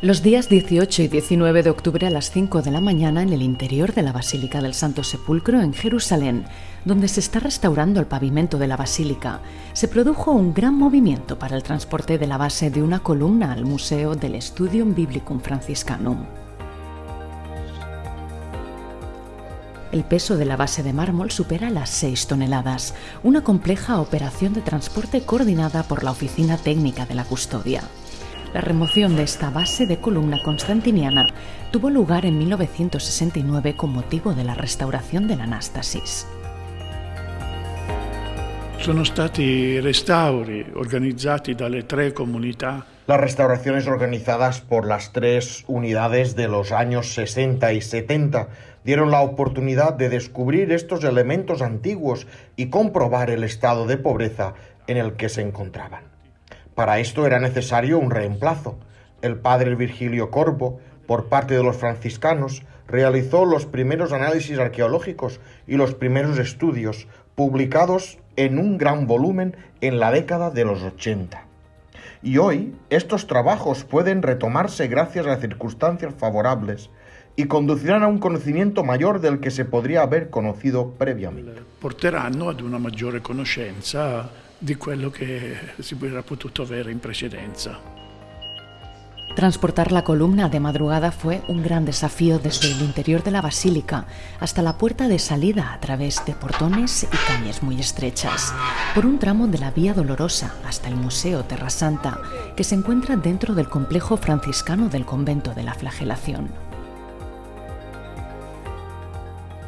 Los días 18 y 19 de octubre a las 5 de la mañana en el interior de la Basílica del Santo Sepulcro en Jerusalén, donde se está restaurando el pavimento de la basílica, se produjo un gran movimiento para el transporte de la base de una columna al Museo del Studium Biblicum Franciscanum. El peso de la base de mármol supera las 6 toneladas, una compleja operación de transporte coordinada por la Oficina Técnica de la Custodia. La remoción de esta base de columna constantiniana tuvo lugar en 1969 con motivo de la restauración de la Anástasis. Sono stati restauri organizzati dalle tre comunità las restauraciones organizadas por las tres unidades de los años 60 y 70 dieron la oportunidad de descubrir estos elementos antiguos y comprobar el estado de pobreza en el que se encontraban. Para esto era necesario un reemplazo. El padre Virgilio Corvo, por parte de los franciscanos, realizó los primeros análisis arqueológicos y los primeros estudios, publicados en un gran volumen en la década de los 80. Y hoy estos trabajos pueden retomarse gracias a circunstancias favorables y conducirán a un conocimiento mayor del que se podría haber conocido previamente. Porteranno ad una maggiore conoscenza di quello che si hubiera potuto avere in precedenza. Transportar la columna de madrugada fue un gran desafío desde el interior de la basílica hasta la puerta de salida a través de portones y calles muy estrechas, por un tramo de la Vía Dolorosa hasta el Museo Terra Santa, que se encuentra dentro del complejo franciscano del convento de la Flagelación.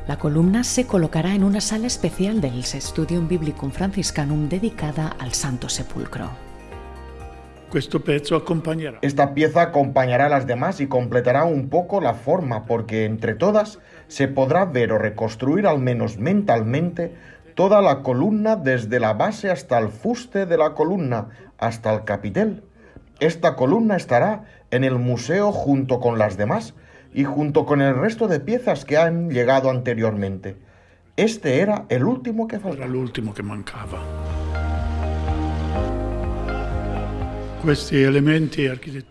La columna se colocará en una sala especial del Studium Biblicum Franciscanum dedicada al Santo Sepulcro. Esta pieza acompañará a las demás y completará un poco la forma porque entre todas se podrá ver o reconstruir al menos mentalmente toda la columna desde la base hasta el fuste de la columna hasta el capitel. Esta columna estará en el museo junto con las demás y junto con el resto de piezas que han llegado anteriormente. Este era el último que faltaba. Era el último que mancaba.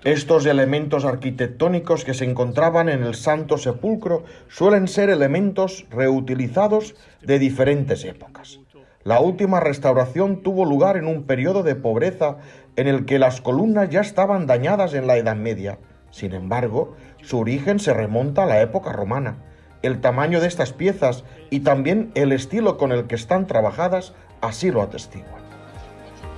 Estos elementos arquitectónicos que se encontraban en el Santo Sepulcro suelen ser elementos reutilizados de diferentes épocas. La última restauración tuvo lugar en un periodo de pobreza en el que las columnas ya estaban dañadas en la Edad Media. Sin embargo, su origen se remonta a la época romana. El tamaño de estas piezas y también el estilo con el que están trabajadas así lo atestiguan.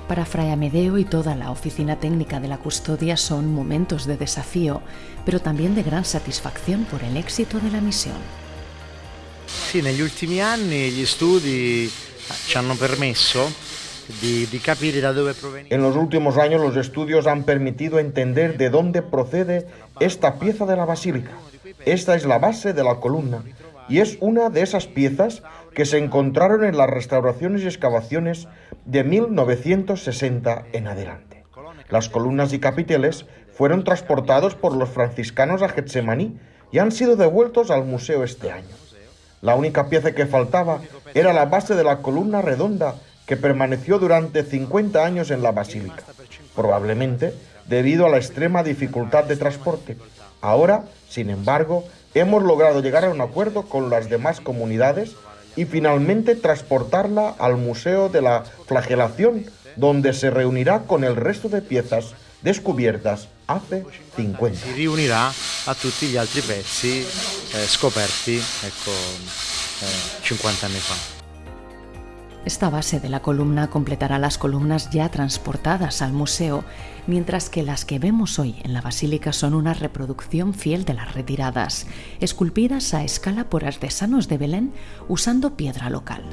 Para Fray Amedeo y toda la oficina técnica de la custodia son momentos de desafío, pero también de gran satisfacción por el éxito de la misión. Sí, negli ultimi anni gli studi ci hanno permesso en los últimos años los estudios han permitido entender de dónde procede esta pieza de la basílica. Esta es la base de la columna y es una de esas piezas que se encontraron en las restauraciones y excavaciones de 1960 en adelante. Las columnas y capiteles fueron transportados por los franciscanos a Getsemaní y han sido devueltos al museo este año. La única pieza que faltaba era la base de la columna redonda que permaneció durante 50 años en la basílica, probablemente debido a la extrema dificultad de transporte. Ahora, sin embargo, hemos logrado llegar a un acuerdo con las demás comunidades y finalmente transportarla al Museo de la Flagelación, donde se reunirá con el resto de piezas descubiertas hace 50. Se reunirá a tutti gli altri pezzi eh, scoperti ecco, 50 eh, anni fa. Esta base de la columna completará las columnas ya transportadas al museo, mientras que las que vemos hoy en la basílica son una reproducción fiel de las retiradas, esculpidas a escala por artesanos de Belén usando piedra local.